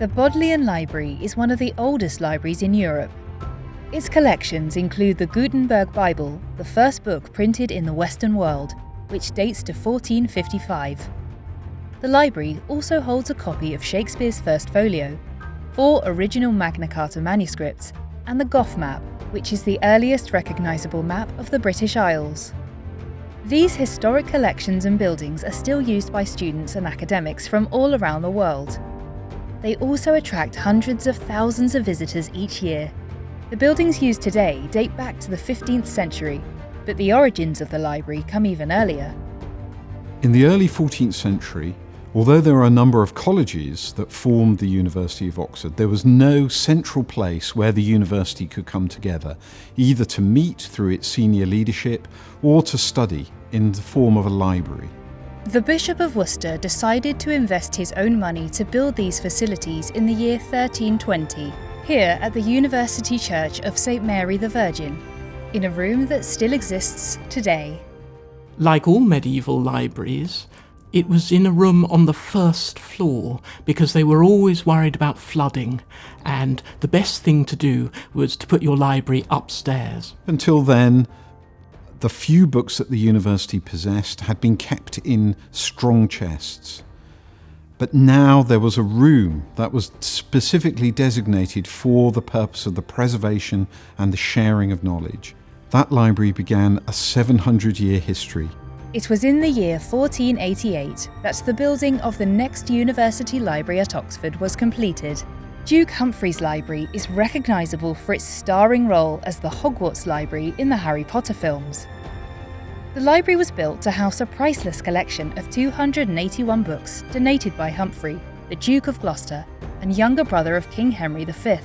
The Bodleian Library is one of the oldest libraries in Europe. Its collections include the Gutenberg Bible, the first book printed in the Western world, which dates to 1455. The library also holds a copy of Shakespeare's First Folio, four original Magna Carta manuscripts, and the Gough map, which is the earliest recognisable map of the British Isles. These historic collections and buildings are still used by students and academics from all around the world. They also attract hundreds of thousands of visitors each year. The buildings used today date back to the 15th century, but the origins of the library come even earlier. In the early 14th century, although there are a number of colleges that formed the University of Oxford, there was no central place where the university could come together, either to meet through its senior leadership or to study in the form of a library. The Bishop of Worcester decided to invest his own money to build these facilities in the year 1320, here at the University Church of St Mary the Virgin, in a room that still exists today. Like all medieval libraries, it was in a room on the first floor because they were always worried about flooding, and the best thing to do was to put your library upstairs. Until then, the few books that the university possessed had been kept in strong chests. But now there was a room that was specifically designated for the purpose of the preservation and the sharing of knowledge. That library began a 700 year history. It was in the year 1488 that the building of the next university library at Oxford was completed. Duke Humphrey's library is recognisable for its starring role as the Hogwarts Library in the Harry Potter films. The library was built to house a priceless collection of 281 books donated by Humphrey, the Duke of Gloucester, and younger brother of King Henry V.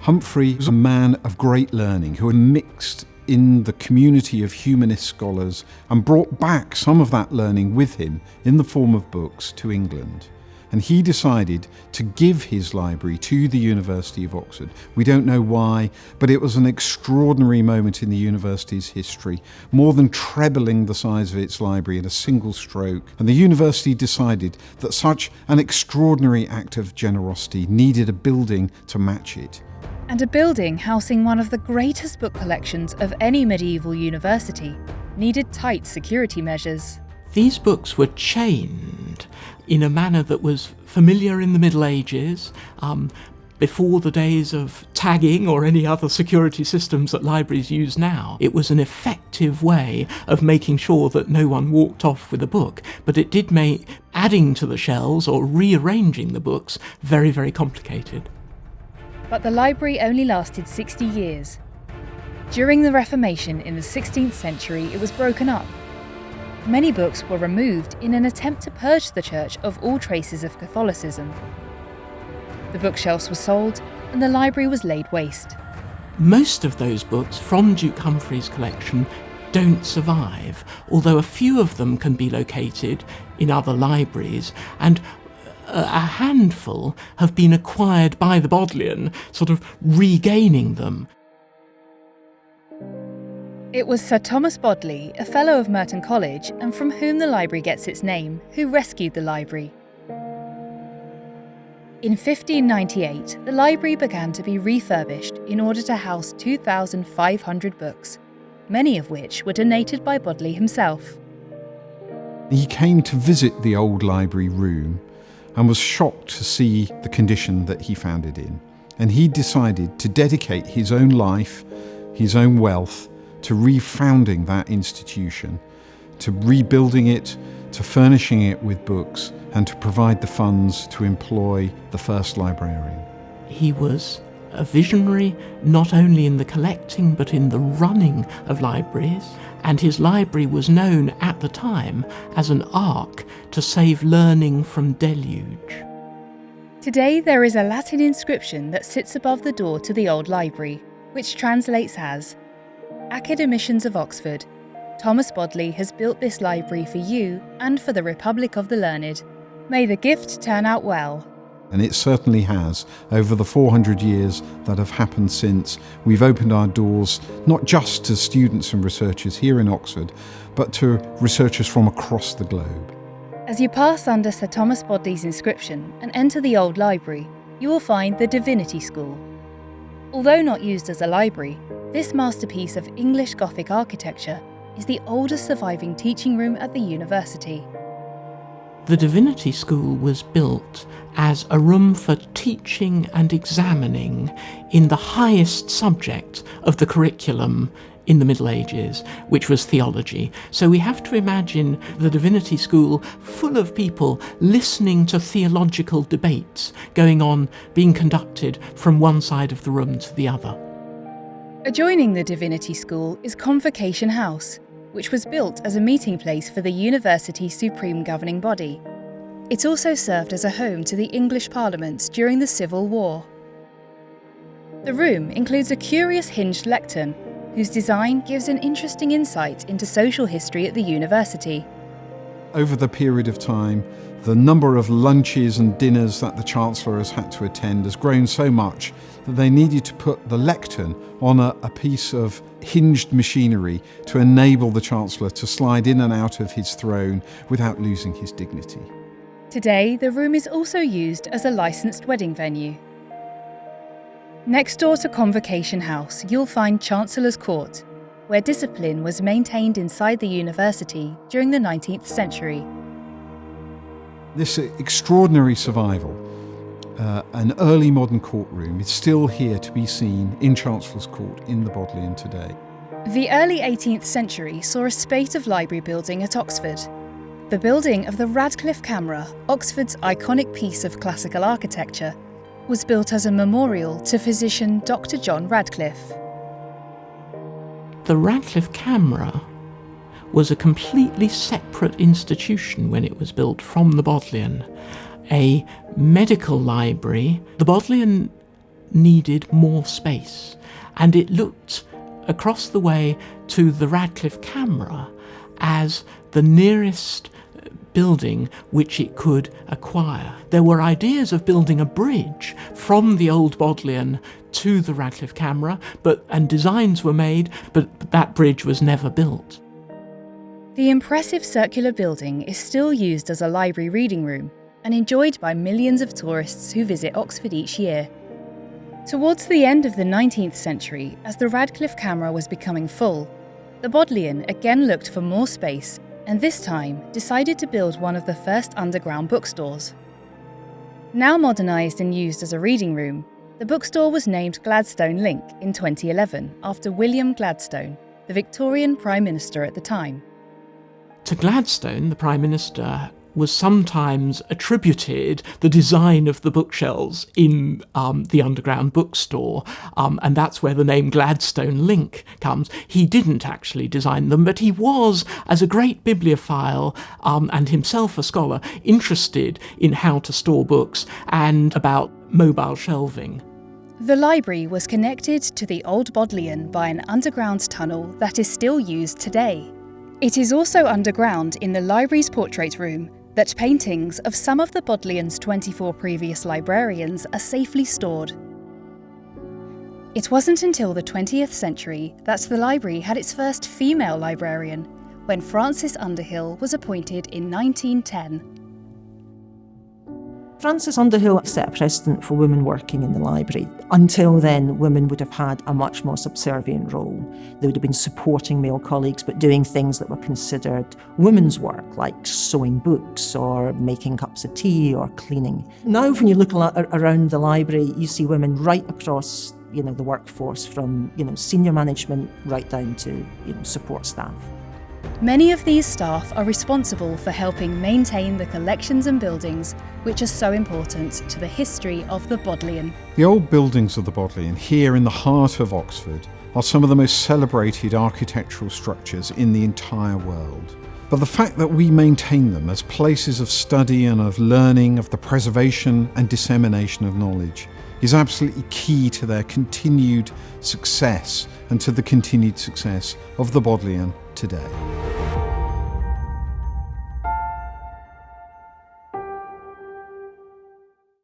Humphrey was a man of great learning who had mixed in the community of humanist scholars and brought back some of that learning with him in the form of books to England and he decided to give his library to the University of Oxford. We don't know why, but it was an extraordinary moment in the university's history, more than trebling the size of its library in a single stroke. And the university decided that such an extraordinary act of generosity needed a building to match it. And a building housing one of the greatest book collections of any medieval university needed tight security measures. These books were chained in a manner that was familiar in the Middle Ages, um, before the days of tagging or any other security systems that libraries use now. It was an effective way of making sure that no one walked off with a book, but it did make adding to the shelves or rearranging the books very, very complicated. But the library only lasted 60 years. During the Reformation in the 16th century, it was broken up Many books were removed in an attempt to purge the church of all traces of Catholicism. The bookshelves were sold and the library was laid waste. Most of those books from Duke Humphrey's collection don't survive, although a few of them can be located in other libraries, and uh, a handful have been acquired by the Bodleian, sort of regaining them. It was Sir Thomas Bodley, a Fellow of Merton College and from whom the library gets its name, who rescued the library. In 1598, the library began to be refurbished in order to house 2,500 books, many of which were donated by Bodley himself. He came to visit the old library room and was shocked to see the condition that he found it in. And he decided to dedicate his own life, his own wealth, to refounding that institution, to rebuilding it, to furnishing it with books, and to provide the funds to employ the first librarian. He was a visionary not only in the collecting but in the running of libraries, and his library was known at the time as an ark to save learning from deluge. Today there is a Latin inscription that sits above the door to the old library, which translates as Academicians of Oxford, Thomas Bodley has built this library for you and for the Republic of the Learned. May the gift turn out well. And it certainly has. Over the 400 years that have happened since, we've opened our doors not just to students and researchers here in Oxford, but to researchers from across the globe. As you pass under Sir Thomas Bodley's inscription and enter the old library, you will find the Divinity School. Although not used as a library, this masterpiece of English Gothic architecture is the oldest surviving teaching room at the university. The Divinity School was built as a room for teaching and examining in the highest subject of the curriculum in the Middle Ages, which was theology. So we have to imagine the Divinity School full of people listening to theological debates going on, being conducted from one side of the room to the other. Adjoining the Divinity School is Convocation House, which was built as a meeting place for the university's supreme governing body. It also served as a home to the English Parliament during the Civil War. The room includes a curious hinged lectern whose design gives an interesting insight into social history at the university. Over the period of time, the number of lunches and dinners that the Chancellor has had to attend has grown so much that they needed to put the lectern on a, a, piece of hinged machinery to enable the Chancellor to slide in and out of his throne without losing his dignity. Today, the room is also used as a licensed wedding venue. Next door to Convocation House, you'll find Chancellor's Court, where discipline was maintained inside the university during the 19th century. This extraordinary survival, uh, an early modern courtroom, is still here to be seen in Chancellor's Court in the Bodleian today. The early 18th century saw a spate of library building at Oxford. The building of the Radcliffe Camera, Oxford's iconic piece of classical architecture, was built as a memorial to physician Dr. John Radcliffe. The Radcliffe Camera was a completely separate institution when it was built from the Bodleian. A medical library. The Bodleian needed more space, and it looked across the way to the Radcliffe Camera as the nearest building which it could acquire. There were ideas of building a bridge from the old Bodleian to the Radcliffe Camera, but and designs were made, but that bridge was never built. The impressive circular building is still used as a library reading room and enjoyed by millions of tourists who visit Oxford each year. Towards the end of the 19th century, as the Radcliffe Camera was becoming full, the Bodleian again looked for more space and this time decided to build one of the first underground bookstores. Now modernised and used as a reading room, the bookstore was named Gladstone Link in 2011 after William Gladstone, the Victorian Prime Minister at the time. To Gladstone, the Prime Minister was sometimes attributed the design of the bookshelves in um, the underground bookstore, um, and that's where the name Gladstone Link comes. He didn't actually design them, but he was, as a great bibliophile um, and himself a scholar, interested in how to store books and about mobile shelving. The library was connected to the Old Bodleian by an underground tunnel that is still used today. It is also underground in the library's portrait room, that paintings of some of the Bodleian's 24 previous librarians are safely stored. It wasn't until the 20th century that the library had its first female librarian, when Frances Underhill was appointed in 1910 Frances Underhill set a precedent for women working in the library. Until then, women would have had a much more subservient role. They would have been supporting male colleagues, but doing things that were considered women's work, like sewing books or making cups of tea or cleaning. Now, when you look around the library, you see women right across you know, the workforce, from you know, senior management right down to you know, support staff. Many of these staff are responsible for helping maintain the collections and buildings which are so important to the history of the Bodleian. The old buildings of the Bodleian, here in the heart of Oxford, are some of the most celebrated architectural structures in the entire world. But the fact that we maintain them as places of study and of learning, of the preservation and dissemination of knowledge, is absolutely key to their continued success and to the continued success of the Bodleian today.